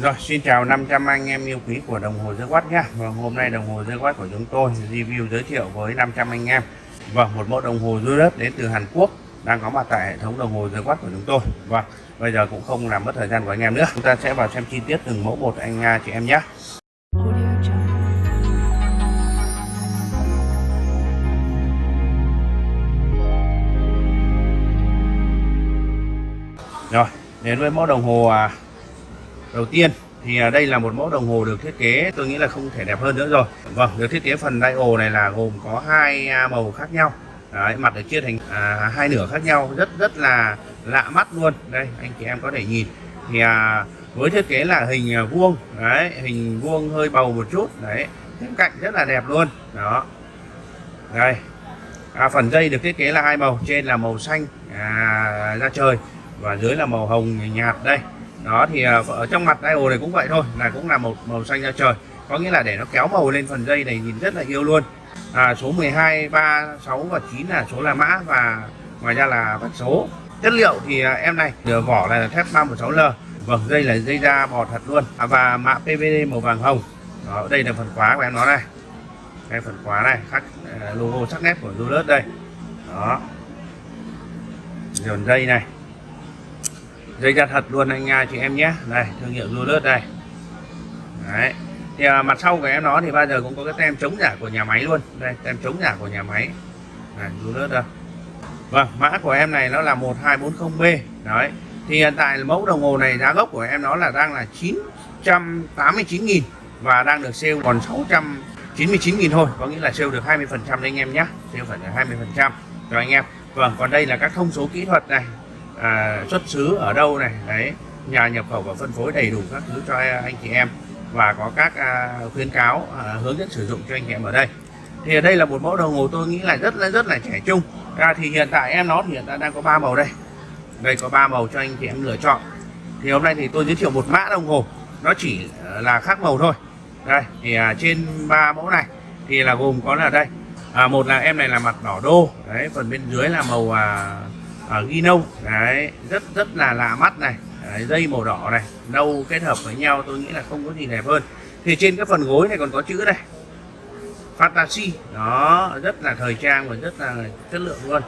Rồi, xin chào 500 anh em yêu quý của đồng hồ dây Quát nhé. Vâng, hôm nay đồng hồ dây Quát của chúng tôi review giới thiệu với 500 anh em. Vâng, một mẫu đồng hồ dưới đất đến từ Hàn Quốc đang có mặt tại hệ thống đồng hồ dây Quát của chúng tôi. Vâng, bây giờ cũng không làm mất thời gian của anh em nữa. Chúng ta sẽ vào xem chi tiết từng mẫu một anh à, chị em nhé. Rồi, đến với mẫu đồng hồ à, đầu tiên thì à, đây là một mẫu đồng hồ được thiết kế tôi nghĩ là không thể đẹp hơn nữa rồi. Vâng, được thiết kế phần dial này là gồm có hai à, màu khác nhau. Đấy, mặt được chia thành à, hai nửa khác nhau rất rất là lạ mắt luôn. Đây, anh chị em có thể nhìn thì à, với thiết kế là hình à, vuông đấy, hình vuông hơi bầu một chút đấy. Những cạnh rất là đẹp luôn. Đó. Đây. À, phần dây được thiết kế là hai màu, trên là màu xanh à, da trời và dưới là màu hồng nhạt đây đó thì à, ở trong mặt idol này cũng vậy thôi là cũng là một màu xanh da trời. Có nghĩa là để nó kéo màu lên phần dây này nhìn rất là yêu luôn. À, số 12 3 6 và 9 là số là mã và ngoài ra là vạch số. Chất liệu thì à, em này vỏ vỏ là thép 316L vâng dây là dây da bò thật luôn. À, và mã PVD màu vàng hồng. Đó, đây là phần khóa của em nó đây đây phần khóa này khắc à, logo sắc nét của Zulus đây. Đó. Dồn dây này dây da thật luôn anh nha chị em nhé. Này thương hiệu Lulus đây. Đấy. Thì à, mặt sau của em nó thì bao giờ cũng có cái tem chống giả của nhà máy luôn. Đây tem chống giả của nhà máy. Này Lulus đây. Vâng mã của em này nó là 1240B đấy. Thì hiện tại mẫu đồng hồ này giá gốc của em nó là đang là 989.000 và đang được sale còn 699.000 thôi. Có nghĩa là sale được 20 phần trăm anh em nhé. Sale phải là 20 phần trăm rồi anh em. Vâng còn đây là các thông số kỹ thuật này à, xuất xứ ở đâu này? Đấy nhà nhập khẩu và phân phối đầy đủ các thứ cho anh chị em và có các à, khuyến cáo à, hướng dẫn sử dụng cho anh chị em ở đây. Thì ở đây là một mẫu đồng hồ tôi nghĩ là rất là rất là trẻ trung. À, thì hiện tại em nó thì hiện tại đang có ba màu đây. Đây có ba màu cho anh chị em lựa chọn. Thì hôm nay thì tôi giới thiệu một mã đồng hồ. Nó chỉ là khác màu thôi. Đây thì à, trên ba mẫu này thì là gồm có là đây. À, một là em này là mặt đỏ đô. Đấy phần bên dưới là màu à, ở ghi nâu đấy rất rất là lạ mắt này. Đấy, dây màu đỏ này nâu kết hợp với nhau tôi nghĩ là không có gì đẹp hơn. Thì trên cái phần gối này còn có chữ đây fantasy. Đó rất là thời trang và rất là chất lượng luôn.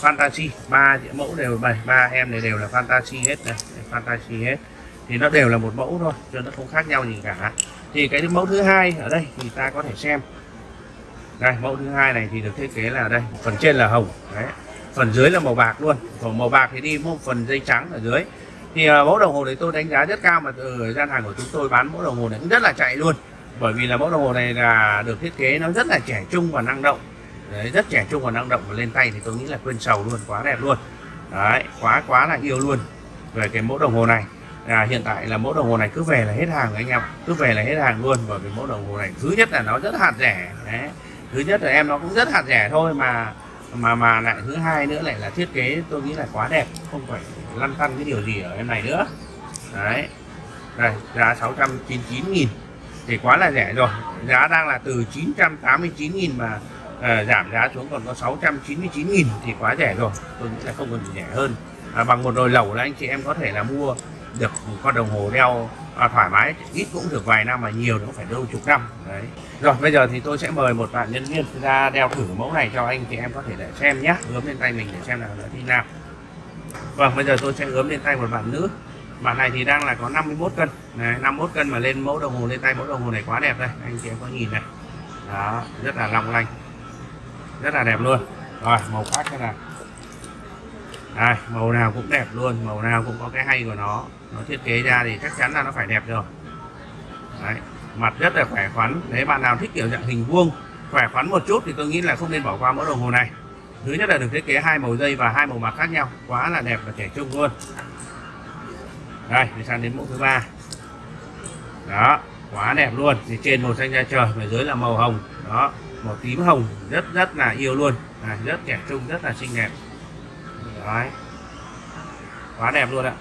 Fantasy ba mẫu đều bảy ba em này đều là fantasy hết này fantasy hết. Thì nó đều là một mẫu thôi cho nó không khác nhau gì cả. Thì cái mẫu thứ hai ở đây thì ta có thể xem. Đây mẫu thứ hai này thì được thiết kế là đây phần trên là hồng. Đấy phần dưới là màu bạc luôn. Còn màu bạc thì đi một phần dây trắng ở dưới. Thì uh, mẫu đồng hồ này tôi đánh giá rất cao mà từ gian hàng của chúng tôi bán mẫu đồng hồ này cũng rất là chạy luôn. Bởi vì là mẫu đồng hồ này là được thiết kế nó rất là trẻ trung và năng động. Đấy, rất trẻ trung và năng động và lên tay thì tôi nghĩ là quên sầu luôn quá đẹp luôn. Đấy quá quá là yêu luôn về cái mẫu đồng hồ này. À, hiện tại là mẫu đồng hồ này cứ về là hết hàng anh em cứ về là hết hàng luôn bởi vì mẫu đồng hồ này thứ nhất là nó rất hạt rẻ đấy. thứ nhất là em nó cũng rất hạt rẻ thôi mà mà mà lại thứ hai nữa lại là thiết kế tôi nghĩ là quá đẹp không phải lăn tăn cái điều gì ở em này nữa. Đấy. Đây giá 699.000 thì quá là rẻ rồi. Giá đang là từ 989.000 mà à, giảm giá xuống còn có 699.000 thì quá rẻ rồi. Tôi nghĩ là không còn gì rẻ hơn. À, bằng một nồi lẩu là anh chị em có thể là mua được một con đồng hồ đeo à, thoải mái ít cũng được vài năm mà nhiều nó phải đâu chục năm đấy. Rồi bây giờ thì tôi sẽ mời một bạn nhân viên ra đeo thử mẫu này cho anh chị em có thể để xem nhé ướm lên tay mình để xem là nó thế nào vâng bây giờ tôi sẽ ướm lên tay một bạn nữ. Bạn này thì đang là có 51 cân. Này 51 cân mà lên mẫu đồng hồ lên tay mẫu đồng hồ này quá đẹp đây. Anh chị em có nhìn này. Đó rất là long lanh. Rất là đẹp luôn. Rồi màu khác thế nào? Đây, màu nào cũng đẹp luôn. Màu nào cũng có cái hay của nó nó thiết kế ra thì chắc chắn là nó phải đẹp rồi. Đấy, mặt rất là khỏe khoắn. Nếu bạn nào thích kiểu dạng hình vuông khỏe khoắn một chút thì tôi nghĩ là không nên bỏ qua mẫu đồng hồ này. Thứ nhất là được thiết kế hai màu dây và hai màu mặt khác nhau quá là đẹp và trẻ trung luôn. Đây thì sang đến mẫu thứ ba. Đó quá đẹp luôn. Thì trên màu xanh da trời và dưới là màu hồng. Đó màu tím hồng rất rất là yêu luôn. À, rất trẻ trung rất là xinh đẹp. Đấy. Quá đẹp luôn ạ.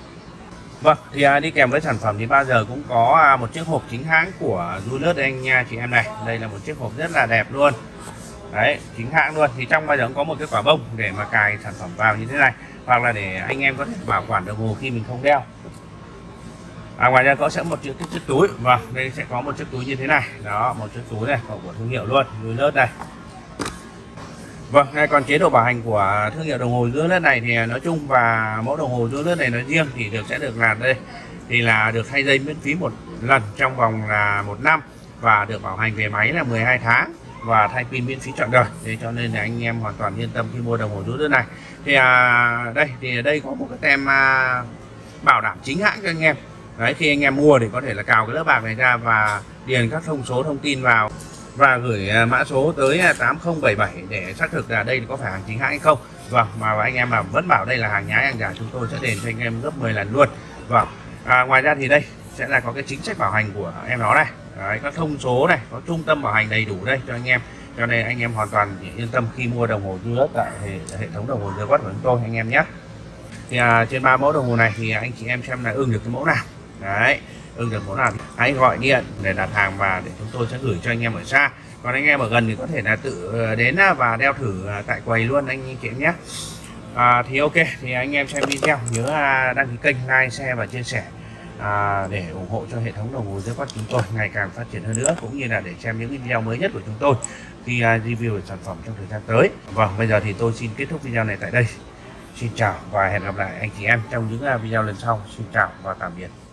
Vâng, thì à, đi kèm với sản phẩm thì bao giờ cũng có à, một chiếc hộp chính hãng của Julius anh nha chị em này. Đây là một chiếc hộp rất là đẹp luôn. Đấy, chính hãng luôn. Thì trong bao giờ cũng có một cái quả bông để mà cài sản phẩm vào như thế này. Hoặc là để anh em có thể bảo quản đồng hồ khi mình không đeo. à, ngoài ra có sẽ một chiếc chiếc túi vâng đây sẽ có một chiếc túi như thế này đó một chiếc túi này của thương hiệu luôn túi lớt này Vâng, còn chế độ bảo hành của thương hiệu đồng hồ giữa lớp này thì nói chung và mẫu đồng hồ giữa lớp này nói riêng thì được sẽ được làm đây. Thì là được thay dây miễn phí một lần trong vòng là một năm và được bảo hành về máy là 12 tháng và thay pin miễn phí trọn đời. Thế cho nên là anh em hoàn toàn yên tâm khi mua đồng hồ giữa lớp này. Thì à, đây thì ở đây có một cái tem à, bảo đảm chính hãng cho anh em. Đấy khi anh em mua thì có thể là cào cái lớp bạc này ra và điền các thông số thông tin vào và gửi à, mã số tới à, 8077 để xác thực là đây có phải hàng chính hãng hay không. Vâng mà anh em mà vẫn bảo đây là hàng nhái hàng giả chúng tôi sẽ đền cho anh em gấp 10 lần luôn. Vâng à, ngoài ra thì đây sẽ là có cái chính sách bảo hành của em nó này. Đấy, các thông số này có trung tâm bảo hành đầy đủ đây cho anh em. Cho nên anh em hoàn toàn yên tâm khi mua đồng hồ dư tại hệ, hệ thống đồng hồ dư quát của chúng tôi anh em nhé. Thì à, trên ba mẫu đồng hồ này thì anh chị em xem là ưng được cái mẫu nào. Đấy ưng được món nào hãy gọi điện để đặt hàng và để chúng tôi sẽ gửi cho anh em ở xa. Còn anh em ở gần thì có thể là tự ờ, đến à, và đeo thử à, tại quầy luôn anh chị em nhé. À, thì ok thì anh em xem video nhớ à, đăng ký kênh like share và chia sẻ à, để ủng hộ cho hệ thống đồng hồ dưới quát chúng tôi ngày càng phát triển hơn nữa cũng như là để xem những video mới nhất của chúng tôi khi review về sản phẩm trong thời gian tới. Vâng bây giờ thì tôi xin kết thúc video này tại đây. Xin chào và hẹn gặp lại anh chị em trong những video lần sau. Xin chào và tạm biệt.